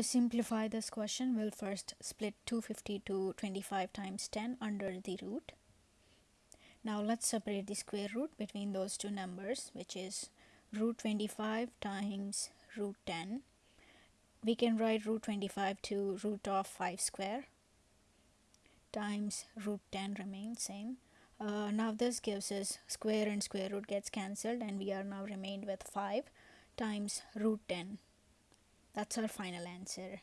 To simplify this question, we'll first split 250 to 25 times 10 under the root. Now let's separate the square root between those two numbers, which is root 25 times root 10. We can write root 25 to root of 5 square times root 10 remains same. Uh, now this gives us square and square root gets cancelled and we are now remained with 5 times root 10 that's our final answer.